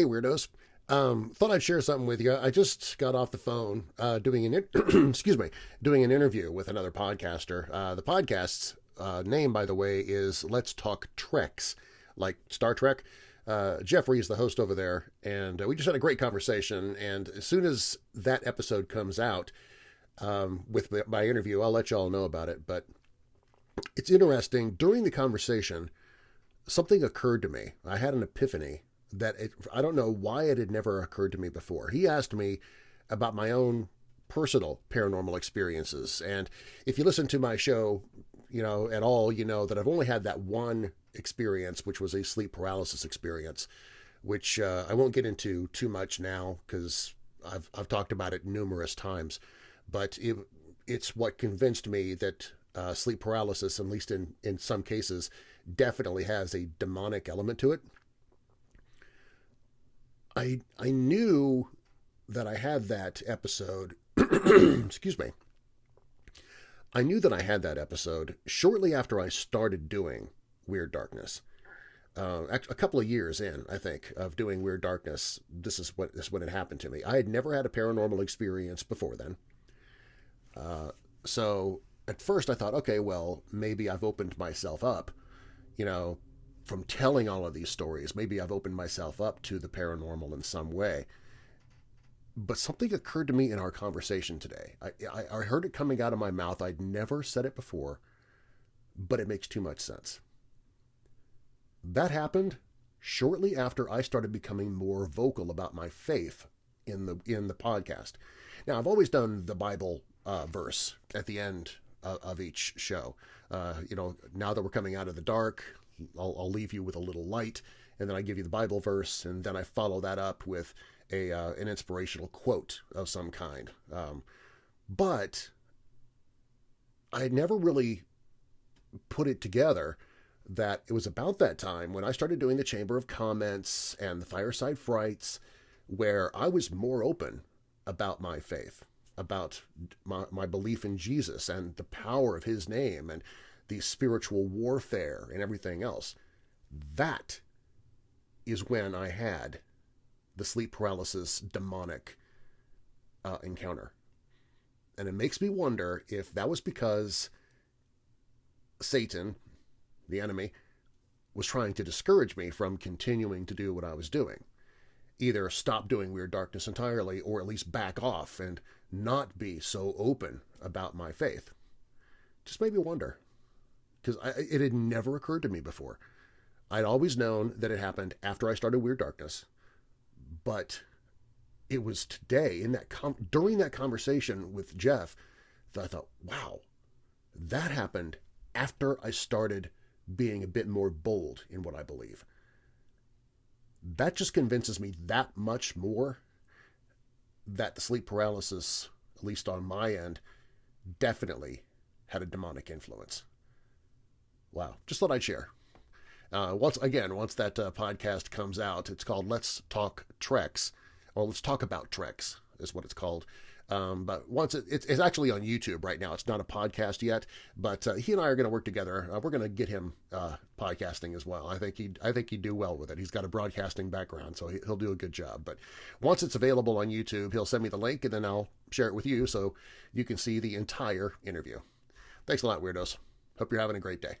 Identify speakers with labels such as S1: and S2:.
S1: Hey, weirdos. Um, thought I'd share something with you. I just got off the phone uh, doing an excuse me doing an interview with another podcaster. Uh, the podcast's uh, name, by the way, is Let's Talk Treks, like Star Trek. Uh, Jeffrey is the host over there, and uh, we just had a great conversation. And as soon as that episode comes out um, with my interview, I'll let you all know about it. But it's interesting. During the conversation, something occurred to me. I had an epiphany that it, I don't know why it had never occurred to me before. He asked me about my own personal paranormal experiences. And if you listen to my show, you know, at all, you know that I've only had that one experience, which was a sleep paralysis experience, which uh, I won't get into too much now because I've, I've talked about it numerous times. But it, it's what convinced me that uh, sleep paralysis, at least in, in some cases, definitely has a demonic element to it. I I knew that I had that episode. excuse me. I knew that I had that episode shortly after I started doing Weird Darkness. Uh, a couple of years in, I think, of doing Weird Darkness, this is what this is when it happened to me. I had never had a paranormal experience before then. Uh, so at first I thought, okay, well, maybe I've opened myself up, you know, from telling all of these stories. Maybe I've opened myself up to the paranormal in some way. But something occurred to me in our conversation today. I, I, I heard it coming out of my mouth. I'd never said it before, but it makes too much sense. That happened shortly after I started becoming more vocal about my faith in the in the podcast. Now, I've always done the Bible uh, verse at the end of, of each show. Uh, you know, now that we're coming out of the dark, I'll, I'll, leave you with a little light, and then I give you the Bible verse, and then I follow that up with a uh, an inspirational quote of some kind. Um, but I had never really put it together that it was about that time when I started doing the Chamber of Comments and the Fireside Frights, where I was more open about my faith, about my, my belief in Jesus and the power of his name and the spiritual warfare and everything else. That is when I had the sleep paralysis demonic uh, encounter. And it makes me wonder if that was because Satan, the enemy, was trying to discourage me from continuing to do what I was doing. Either stop doing Weird Darkness entirely or at least back off and not be so open about my faith. Just made me wonder because it had never occurred to me before. I'd always known that it happened after I started Weird Darkness, but it was today in that during that conversation with Jeff that I thought, wow, that happened after I started being a bit more bold in what I believe. That just convinces me that much more that the sleep paralysis, at least on my end, definitely had a demonic influence. Wow. Just thought I'd share. Uh, once again, once that uh, podcast comes out, it's called Let's Talk Treks, or Let's Talk About Treks is what it's called. Um, but once it, it's, it's, actually on YouTube right now. It's not a podcast yet, but uh, he and I are going to work together. Uh, we're going to get him uh, podcasting as well. I think he I think he'd do well with it. He's got a broadcasting background, so he, will do a good job. But once it's available on YouTube, he'll send me the link, and then I'll share it with you so you can see the entire interview. Thanks a lot, weirdos. Hope you're having a great day.